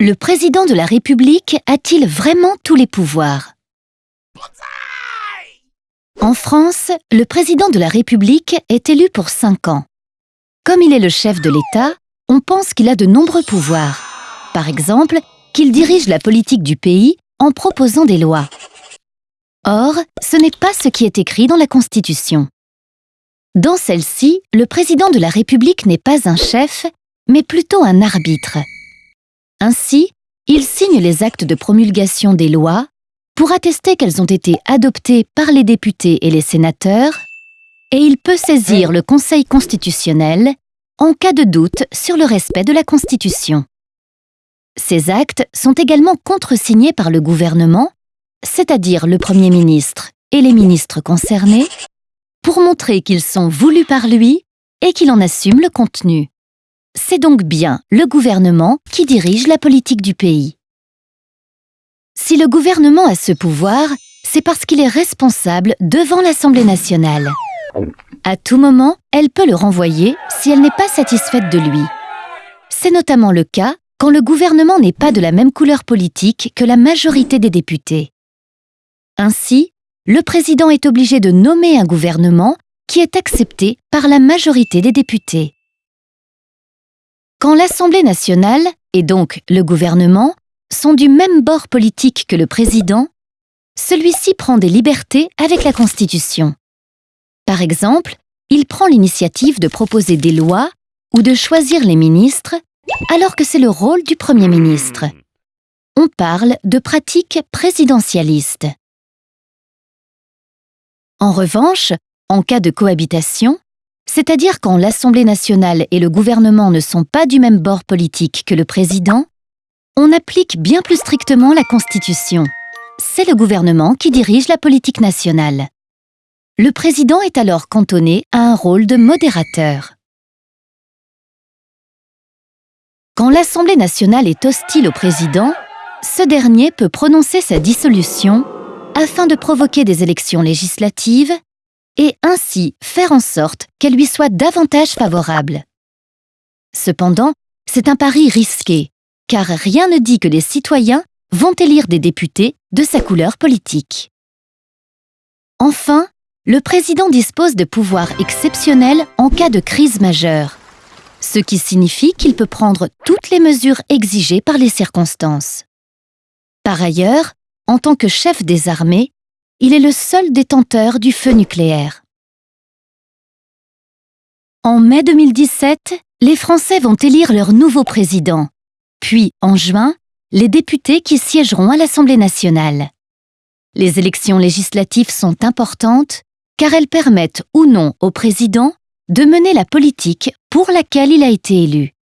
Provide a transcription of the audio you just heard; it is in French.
Le président de la République a-t-il vraiment tous les pouvoirs? En France, le président de la République est élu pour cinq ans. Comme il est le chef de l'État, on pense qu'il a de nombreux pouvoirs. Par exemple, qu'il dirige la politique du pays en proposant des lois. Or, ce n'est pas ce qui est écrit dans la Constitution. Dans celle-ci, le président de la République n'est pas un chef, mais plutôt un arbitre. Ainsi, il signe les actes de promulgation des lois pour attester qu'elles ont été adoptées par les députés et les sénateurs, et il peut saisir le Conseil constitutionnel en cas de doute sur le respect de la Constitution. Ces actes sont également contresignés par le gouvernement, c'est-à-dire le Premier ministre et les ministres concernés, pour montrer qu'ils sont voulus par lui et qu'il en assume le contenu. C'est donc bien le gouvernement qui dirige la politique du pays. Si le gouvernement a ce pouvoir, c'est parce qu'il est responsable devant l'Assemblée nationale. À tout moment, elle peut le renvoyer si elle n'est pas satisfaite de lui. C'est notamment le cas quand le gouvernement n'est pas de la même couleur politique que la majorité des députés. Ainsi, le président est obligé de nommer un gouvernement qui est accepté par la majorité des députés. Quand l'Assemblée nationale, et donc le gouvernement, sont du même bord politique que le président, celui-ci prend des libertés avec la Constitution. Par exemple, il prend l'initiative de proposer des lois ou de choisir les ministres, alors que c'est le rôle du Premier ministre. On parle de pratique présidentialiste. En revanche, en cas de cohabitation, c'est-à-dire quand l'Assemblée nationale et le gouvernement ne sont pas du même bord politique que le président, on applique bien plus strictement la Constitution. C'est le gouvernement qui dirige la politique nationale. Le président est alors cantonné à un rôle de modérateur. Quand l'Assemblée nationale est hostile au président, ce dernier peut prononcer sa dissolution afin de provoquer des élections législatives et ainsi faire en sorte qu'elles lui soient davantage favorables. Cependant, c'est un pari risqué, car rien ne dit que les citoyens vont élire des députés de sa couleur politique. Enfin, le président dispose de pouvoirs exceptionnels en cas de crise majeure, ce qui signifie qu'il peut prendre toutes les mesures exigées par les circonstances. Par ailleurs, en tant que chef des armées, il est le seul détenteur du feu nucléaire. En mai 2017, les Français vont élire leur nouveau président, puis en juin, les députés qui siégeront à l'Assemblée nationale. Les élections législatives sont importantes car elles permettent ou non au président de mener la politique pour laquelle il a été élu.